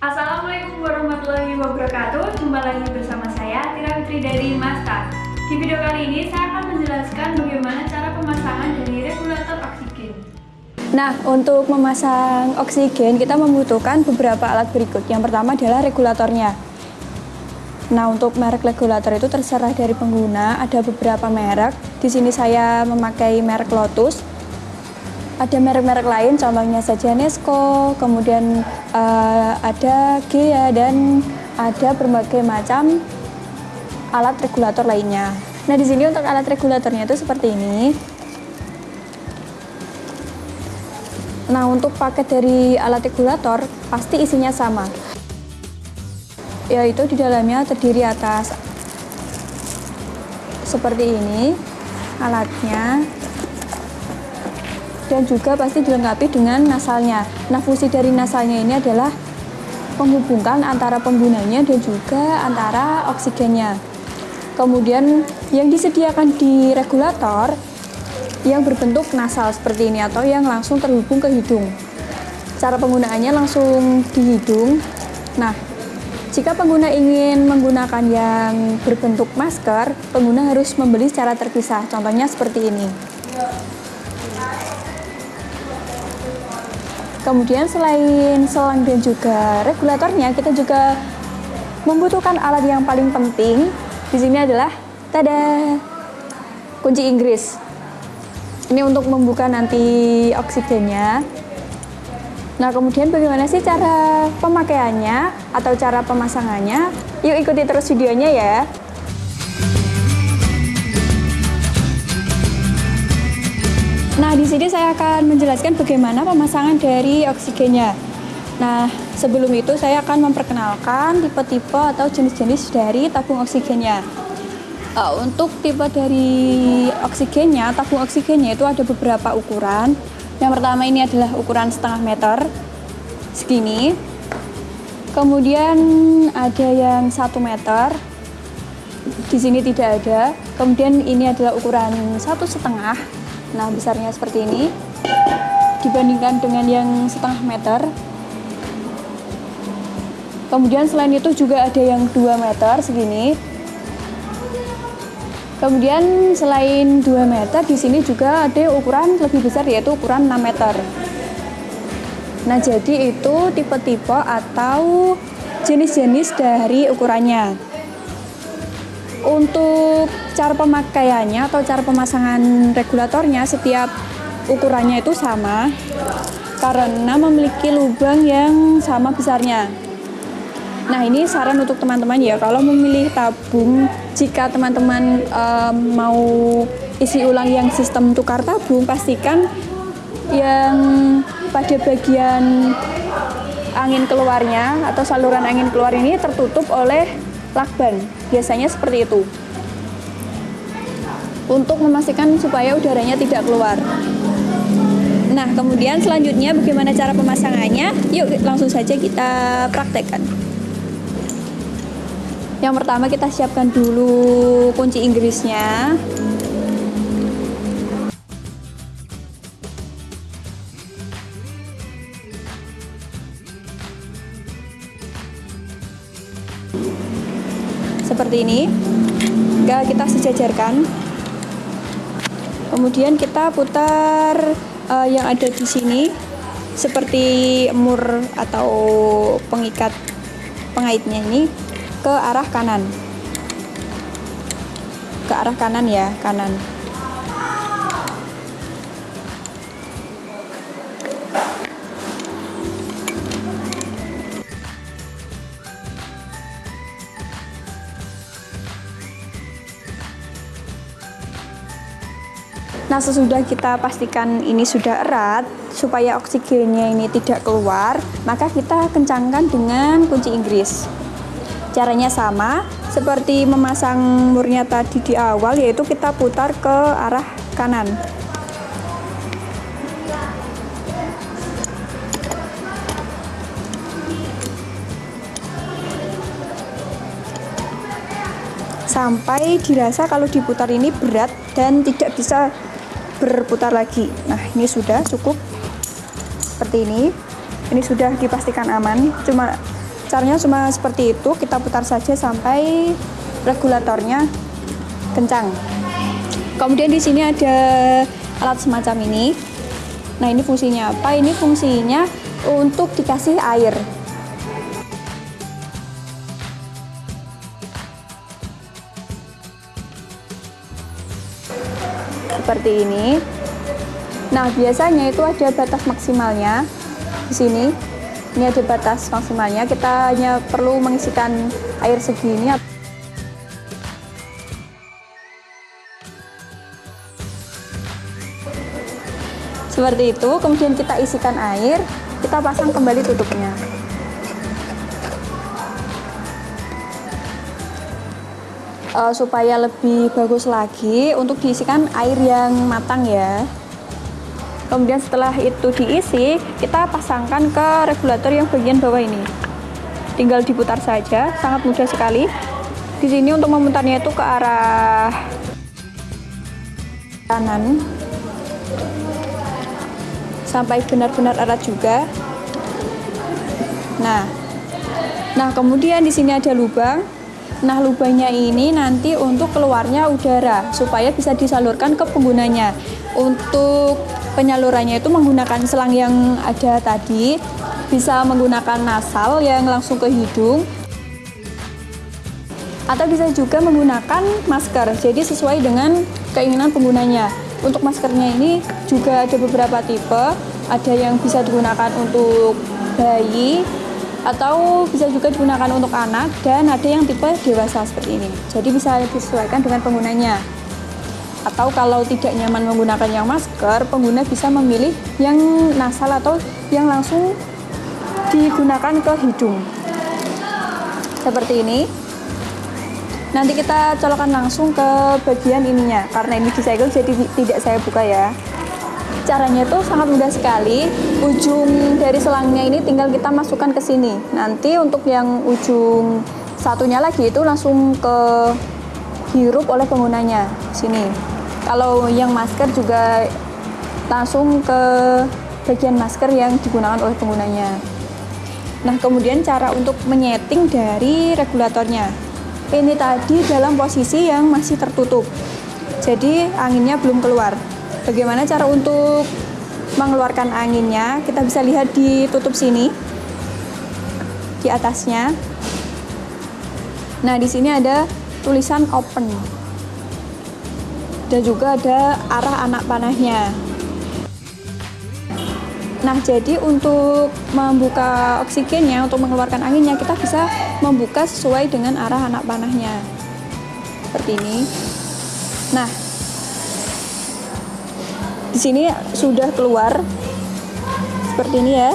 Assalamualaikum warahmatullahi wabarakatuh Jumpa lagi bersama saya Tira Fitri dari Masta Di video kali ini saya akan menjelaskan bagaimana cara pemasangan dari regulator oksigen Nah, untuk memasang oksigen kita membutuhkan beberapa alat berikut. Yang pertama adalah regulatornya. Nah, untuk merek regulator itu terserah dari pengguna. Ada beberapa merek. Di sini saya memakai merek Lotus. Ada merek-merek lain, contohnya saja Nesco, kemudian uh, ada Gea dan ada berbagai macam alat regulator lainnya. Nah, di sini untuk alat regulatornya itu seperti ini. Nah, untuk paket dari alat regulator pasti isinya sama. Yaitu di dalamnya terdiri atas seperti ini alatnya dan juga pasti dilengkapi dengan nasalnya. Nah, fungsi dari nasalnya ini adalah menghubungkan antara penggunanya dan juga antara oksigennya. Kemudian yang disediakan di regulator yang berbentuk nasal seperti ini atau yang langsung terhubung ke hidung. Cara penggunaannya langsung di hidung. Nah, jika pengguna ingin menggunakan yang berbentuk masker, pengguna harus membeli secara terpisah. Contohnya seperti ini. Kemudian selain selang dan juga regulatornya, kita juga membutuhkan alat yang paling penting. Di sini adalah tada kunci Inggris. Ini untuk membuka nanti oksigennya. Nah, kemudian bagaimana sih cara pemakaiannya atau cara pemasangannya? Yuk ikuti terus videonya ya. Nah, di sini saya akan menjelaskan bagaimana pemasangan dari oksigennya. Nah, sebelum itu saya akan memperkenalkan tipe-tipe atau jenis-jenis dari tabung oksigennya. Uh, untuk tipe dari oksigennya, tabung oksigennya itu ada beberapa ukuran. Yang pertama ini adalah ukuran setengah meter, segini. Kemudian ada yang satu meter, di sini tidak ada. Kemudian ini adalah ukuran satu setengah, nah besarnya seperti ini. Dibandingkan dengan yang setengah meter. Kemudian selain itu juga ada yang 2 meter segini, Kemudian selain 2 meter di sini juga ada ukuran lebih besar yaitu ukuran 6 meter. Nah, jadi itu tipe-tipe atau jenis-jenis dari ukurannya. Untuk cara pemakaiannya atau cara pemasangan regulatornya setiap ukurannya itu sama karena memiliki lubang yang sama besarnya. Nah, ini saran untuk teman-teman ya, kalau memilih tabung, jika teman-teman um, mau isi ulang yang sistem tukar tabung, pastikan yang pada bagian angin keluarnya atau saluran angin keluar ini tertutup oleh lakban. Biasanya seperti itu. Untuk memastikan supaya udaranya tidak keluar. Nah, kemudian selanjutnya bagaimana cara pemasangannya? Yuk langsung saja kita praktekkan. Yang pertama kita siapkan dulu kunci Inggrisnya. Kita sejajarkan. Kemudian kita putar uh, yang ada di sini seperti mur atau pengikat pengaitnya ini ke arah kanan ke arah kanan ya kanan Nah, sesudah kita pastikan ini sudah erat, supaya oksigennya ini tidak keluar, maka kita kencangkan dengan kunci Inggris. Caranya sama seperti memasang murnya tadi di awal yaitu kita putar ke arah kanan. Sampai dirasa kalau diputar ini berat dan tidak bisa berputar lagi. Nah, ini sudah cukup seperti ini. Ini sudah dipastikan aman. Cuma caranya cuma seperti itu kita putar saja sampai regulatornya kencang kemudian di sini ada alat semacam ini nah ini fungsinya apa ini fungsinya untuk dikasih air seperti ini. Nah, biasanya itu ada batas maksimalnya di sini. Ini ada batas maksimalnya. Kita hanya perlu mengisikan air segini. Seperti itu, kemudian kita isikan air, kita pasang kembali tutupnya. Uh, supaya lebih bagus lagi untuk diisikan air yang matang ya. Kemudian setelah itu diisi kita pasangkan ke regulator yang bagian bawah ini. Tinggal diputar saja sangat mudah sekali. Di sini untuk memutarnya itu ke arah kanan. Sampai benar-benar erat juga. Nah nah kemudian di sini ada lubang Nah, lubangnya ini nanti untuk keluarnya udara supaya bisa disalurkan ke penggunanya. Untuk penyalurannya itu menggunakan selang yang ada tadi, bisa menggunakan nasal yang langsung ke hidung atau bisa juga menggunakan masker. Jadi sesuai dengan keinginan penggunanya. Untuk maskernya ini juga ada beberapa tipe, ada yang bisa digunakan untuk bayi, atau bisa juga digunakan untuk anak dan ada yang tipe dewasa seperti ini. Jadi bisa disesuaikan dengan penggunanya. Atau kalau tidak nyaman menggunakan yang masker pengguna bisa memilih yang nasal atau yang langsung digunakan ke hidung. Seperti ini. Nanti kita colokan langsung ke bagian ininya karena ini disegel jadi tidak saya buka ya caranya itu sangat mudah sekali. Ujung dari selangnya ini tinggal kita masukkan ke sini. Nanti untuk yang ujung satunya lagi itu langsung ke hirup oleh penggunanya sini. Kalau yang masker juga langsung ke bagian masker yang digunakan oleh penggunanya. Nah kemudian cara untuk menyeting dari regulatornya. Ini tadi dalam posisi yang masih tertutup. Jadi anginnya belum keluar Bagaimana cara untuk mengeluarkan anginnya? Kita bisa lihat di tutup sini, di atasnya. Nah, di sini ada tulisan open. Dan juga ada arah anak panahnya. Nah, jadi untuk membuka oksigennya, untuk mengeluarkan anginnya, kita bisa membuka sesuai dengan arah anak panahnya. Seperti ini. Nah, di sini sudah keluar. Seperti ini ya.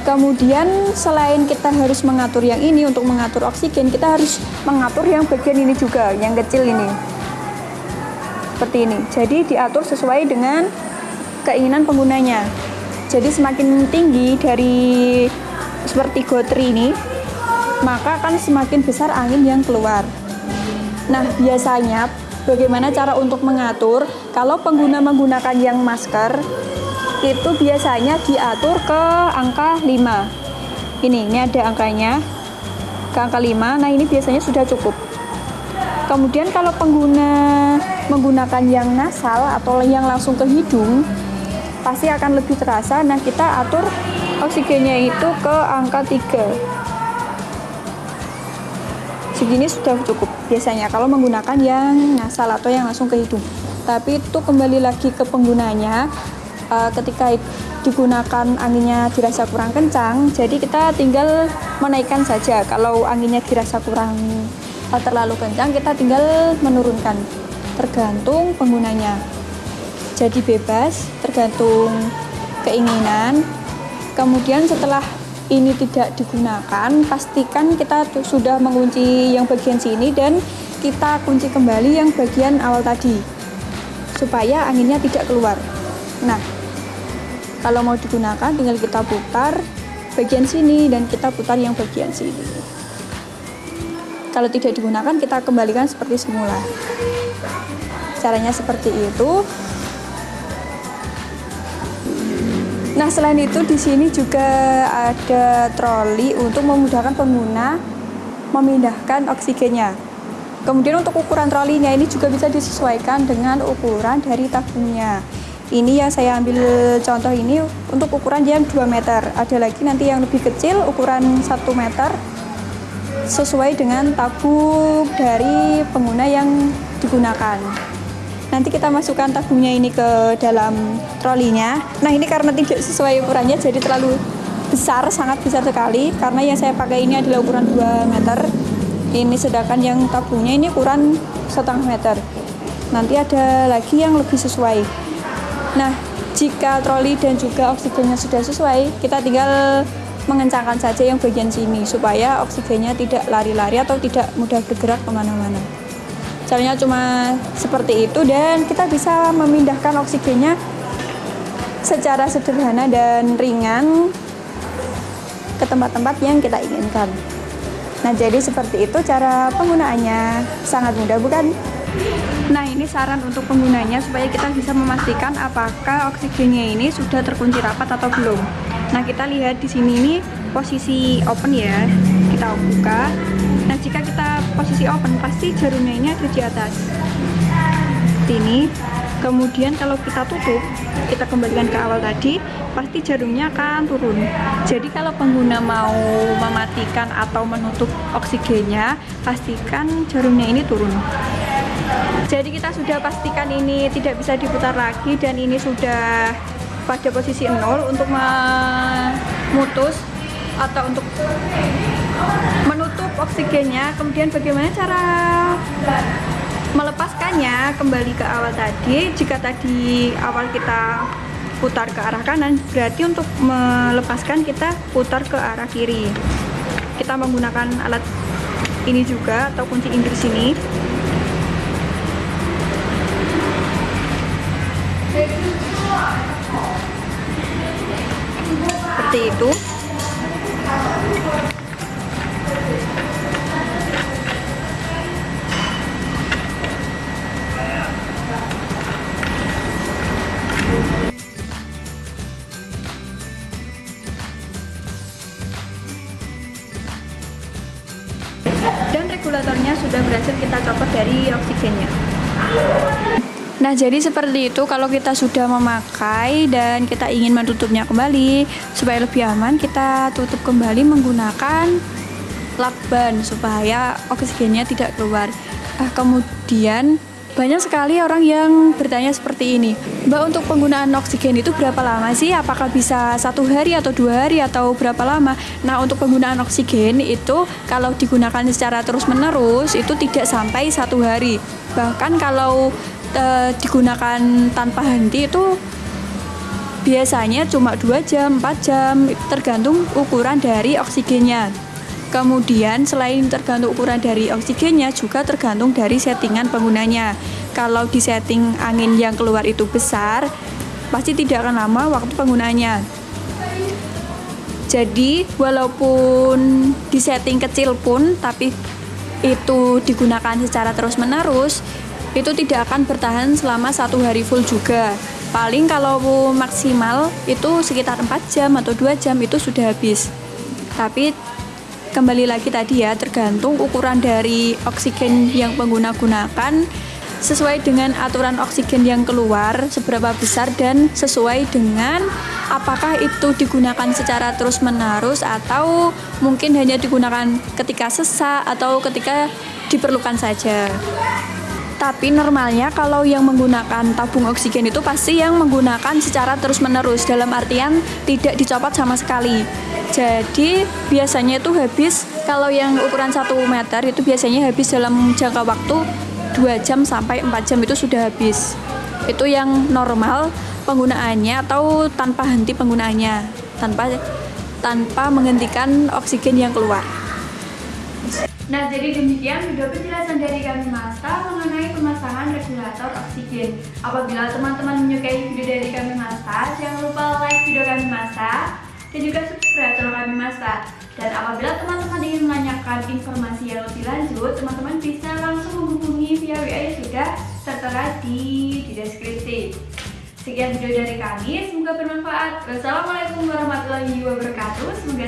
Kemudian selain kita harus mengatur yang ini untuk mengatur oksigen kita harus mengatur yang bagian ini juga yang kecil ini. Seperti ini. Jadi diatur sesuai dengan keinginan penggunanya. Jadi semakin tinggi dari seperti gotri ini maka akan semakin besar angin yang keluar. Nah biasanya Bagaimana cara untuk mengatur? Kalau pengguna menggunakan yang masker, itu biasanya diatur ke angka 5. Ini, ini ada angkanya. Ke angka 5. Nah, ini biasanya sudah cukup. Kemudian kalau pengguna menggunakan yang nasal atau yang langsung ke hidung, pasti akan lebih terasa. Nah, kita atur oksigennya itu ke angka 3 segini sudah cukup biasanya kalau menggunakan yang nasal atau yang langsung ke hidung. Tapi itu kembali lagi ke penggunanya uh, ketika digunakan anginnya dirasa kurang kencang jadi kita tinggal menaikkan saja. Kalau anginnya dirasa kurang uh, terlalu kencang kita tinggal menurunkan. Tergantung penggunanya. Jadi bebas tergantung keinginan. Kemudian setelah ini tidak digunakan, pastikan kita sudah mengunci yang bagian sini dan kita kunci kembali yang bagian awal tadi supaya anginnya tidak keluar. Nah, kalau mau digunakan tinggal kita putar bagian sini dan kita putar yang bagian sini. Kalau tidak digunakan kita kembalikan seperti semula. Caranya seperti itu. Nah, selain itu di sini juga ada troli untuk memudahkan pengguna memindahkan oksigennya. Kemudian untuk ukuran trolinya ini juga bisa disesuaikan dengan ukuran dari tabungnya. Ini yang saya ambil contoh ini untuk ukuran yang 2 meter. Ada lagi nanti yang lebih kecil ukuran 1 meter sesuai dengan tabung dari pengguna yang digunakan. Nanti kita masukkan tabungnya ini ke dalam trolinya. Nah ini karena tidak sesuai ukurannya jadi terlalu besar, sangat besar sekali. Karena yang saya pakai ini adalah ukuran 2 meter. Ini sedangkan yang tabungnya ini ukuran setengah meter. Nanti ada lagi yang lebih sesuai. Nah jika troli dan juga oksigennya sudah sesuai, kita tinggal mengencangkan saja yang bagian sini supaya oksigennya tidak lari-lari atau tidak mudah bergerak ke mana-mana caranya cuma seperti itu dan kita bisa memindahkan oksigennya secara sederhana dan ringan ke tempat-tempat yang kita inginkan. Nah jadi seperti itu cara penggunaannya. Sangat mudah bukan? Nah ini saran untuk penggunanya supaya kita bisa memastikan apakah oksigennya ini sudah terkunci rapat atau belum. Nah kita lihat di sini ini posisi open ya. Kita buka. Nah jika kita posisi open pasti jarumnya ini ada di atas. Ini kemudian kalau kita tutup kita kembalikan ke awal tadi pasti jarumnya akan turun. Jadi kalau pengguna mau mematikan atau menutup oksigennya pastikan jarumnya ini turun. Jadi kita sudah pastikan ini tidak bisa diputar lagi dan ini sudah pada posisi nol untuk memutus atau untuk oksigennya kemudian bagaimana cara melepaskannya kembali ke awal tadi. Jika tadi awal kita putar ke arah kanan berarti untuk melepaskan kita putar ke arah kiri. Kita menggunakan alat ini juga atau kunci Inggris ini seperti itu regulatornya sudah berhasil kita copot dari oksigennya Nah jadi seperti itu kalau kita sudah memakai dan kita ingin menutupnya kembali supaya lebih aman kita tutup kembali menggunakan lakban supaya oksigennya tidak keluar. Nah, kemudian banyak sekali orang yang bertanya seperti ini, Mbak untuk penggunaan oksigen itu berapa lama sih? Apakah bisa satu hari atau dua hari atau berapa lama? Nah untuk penggunaan oksigen itu kalau digunakan secara terus menerus itu tidak sampai satu hari. Bahkan kalau e, digunakan tanpa henti itu biasanya cuma dua jam, 4 jam, tergantung ukuran dari oksigennya. Kemudian selain tergantung ukuran dari oksigennya juga tergantung dari settingan penggunanya. Kalau di setting angin yang keluar itu besar, pasti tidak akan lama waktu penggunaannya. Jadi walaupun di setting kecil pun tapi itu digunakan secara terus-menerus, itu tidak akan bertahan selama satu hari full juga. Paling kalau maksimal itu sekitar 4 jam atau 2 jam itu sudah habis. Tapi kembali lagi tadi ya tergantung ukuran dari oksigen yang pengguna gunakan. Sesuai dengan aturan oksigen yang keluar seberapa besar dan sesuai dengan apakah itu digunakan secara terus menerus atau mungkin hanya digunakan ketika sesak atau ketika diperlukan saja tapi normalnya kalau yang menggunakan tabung oksigen itu pasti yang menggunakan secara terus-menerus dalam artian tidak dicopot sama sekali. Jadi biasanya itu habis kalau yang ukuran 1 meter itu biasanya habis dalam jangka waktu 2 jam sampai 4 jam itu sudah habis. Itu yang normal penggunaannya atau tanpa henti penggunaannya, tanpa tanpa menghentikan oksigen yang keluar. Nah, jadi demikian video penjelasan dari kami Masta mengenai pemasangan regulator oksigen. Apabila teman-teman menyukai video dari kami Masta, jangan lupa like video kami Masta dan juga subscribe channel kami Masta. Dan apabila teman-teman ingin menanyakan informasi yang lebih lanjut, teman-teman bisa langsung menghubungi via WA yang sudah tertera di, di deskripsi. Sekian video dari kami, semoga bermanfaat. Wassalamualaikum warahmatullahi wabarakatuh. Semoga